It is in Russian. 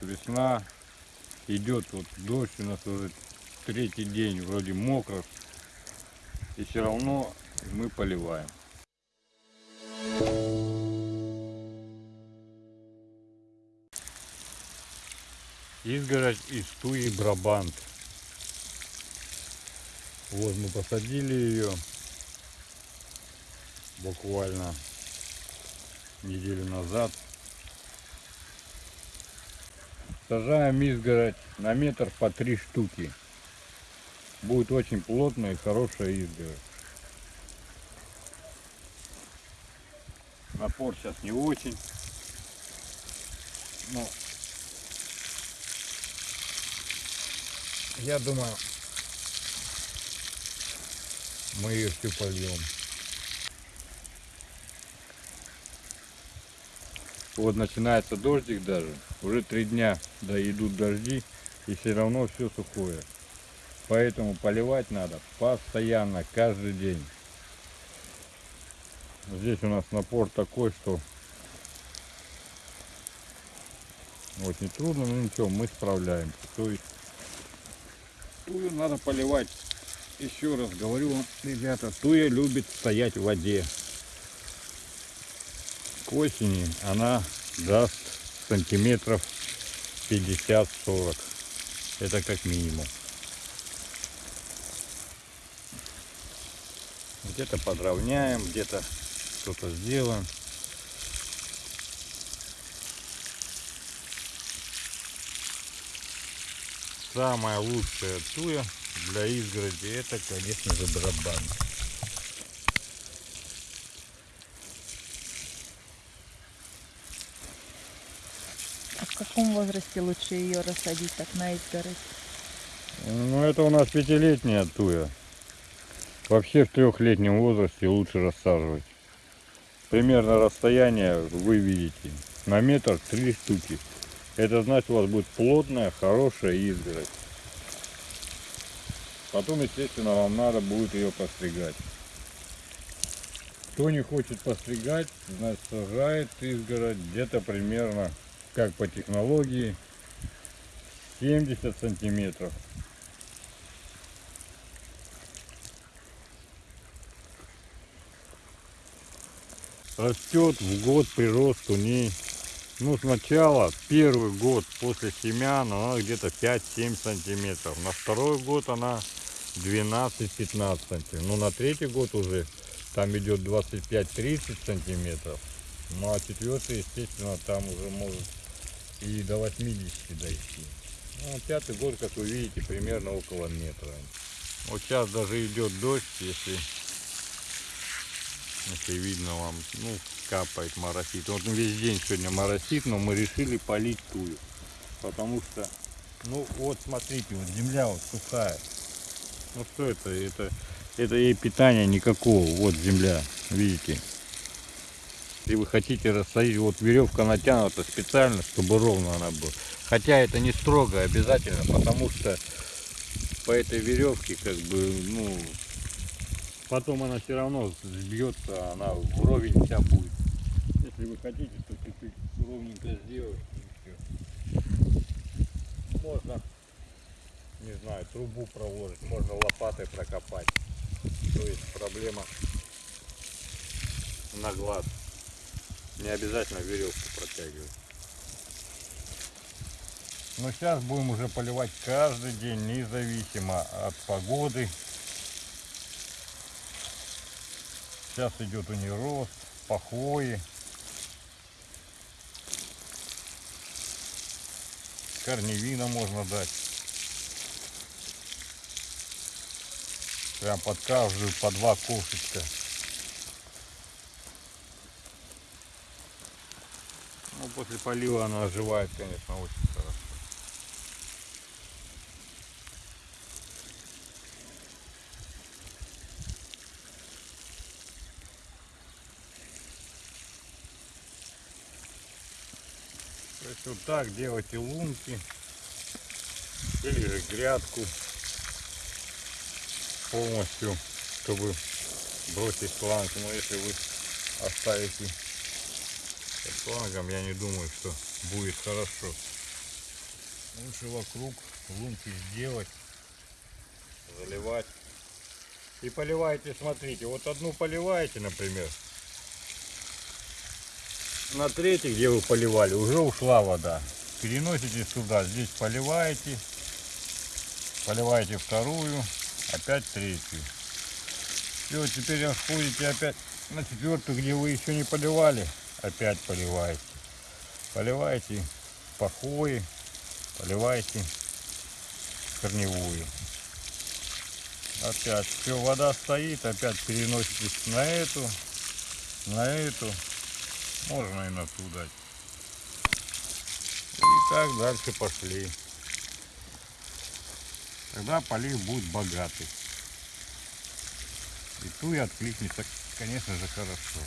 Весна идет, вот дождь у нас уже третий день, вроде мокро, и все равно мы поливаем. Изгородь из туи Брабант. Вот мы посадили ее буквально неделю назад. Сажаем изгородь на метр по три штуки. Будет очень плотная и хорошая изгородь. Напор сейчас не очень. Но я думаю, мы ее всю польем. Вот начинается дождик даже. Уже три дня да идут дожди и все равно все сухое. Поэтому поливать надо постоянно, каждый день. Здесь у нас напор такой, что очень трудно, но ничего, мы справляемся. То есть тую надо поливать. Еще раз говорю ребята, туя любит стоять в воде. К осени она даст сантиметров 50-40. Это как минимум. Где-то подровняем, где-то что-то сделаем. Самая лучшая туя для изгороди это, конечно же, барабан. Каком возрасте лучше ее рассадить так на изгородь? Ну, это у нас пятилетняя туя. Вообще в трехлетнем возрасте лучше рассаживать. Примерно расстояние вы видите. На метр три штуки. Это значит у вас будет плотная, хорошая изгородь. Потом, естественно, вам надо будет ее постригать. Кто не хочет постригать, значит сажает изгородь где-то примерно, как по технологии, 70 сантиметров. Растет в год прирост у ней ну, сначала, первый год после семян, она где-то 5-7 сантиметров. На второй год она 12-15 сантиметров. Ну, на третий год уже там идет 25-30 сантиметров. Ну, а четвертый, естественно, там уже может и до 80 дойти. Ну, а пятый год, как вы видите, примерно около метра. Вот сейчас даже идет дождь, если, если видно вам, ну, капает моросит. Вот весь день сегодня моросит, но мы решили полить тую. Потому что, ну вот смотрите, вот земля вот сухая. Ну что это? Это, это ей питания никакого. Вот земля, видите. Если вы хотите рассадить, вот веревка натянута специально, чтобы ровно она была. Хотя это не строго обязательно, потому что по этой веревке как бы, ну, потом она все равно сбьется, она вровень вся будет. Если вы хотите, то чуть-чуть ровненько сделать и. Можно, не знаю, трубу проложить, можно лопатой прокопать. То есть проблема на глаз. Не обязательно веревку протягивать. Но сейчас будем уже поливать каждый день, независимо от погоды. Сейчас идет у нее рост, похвои. корневина можно дать. Прям под каждую по два кошечка. Ну, после полива она оживает, конечно, очень хорошо. То есть вот так делайте лунки или же грядку полностью, чтобы бросить шланг. Но если вы оставите с шлангом, я не думаю, что будет хорошо. Лучше вокруг лунки сделать, заливать. И поливаете, смотрите, вот одну поливаете, например. На третий, где вы поливали, уже ушла вода. Переносите сюда, здесь поливаете, поливаете вторую, опять третью. Все, теперь отходите опять на четвертую, где вы еще не поливали, опять поливаете. Поливаете по хвое, поливаете корневую. Опять все, вода стоит, опять переноситесь на эту, на эту, можно и на ту дать. И так дальше пошли. Тогда полив будет богатый. И ту и откликнется, конечно же, хорошо.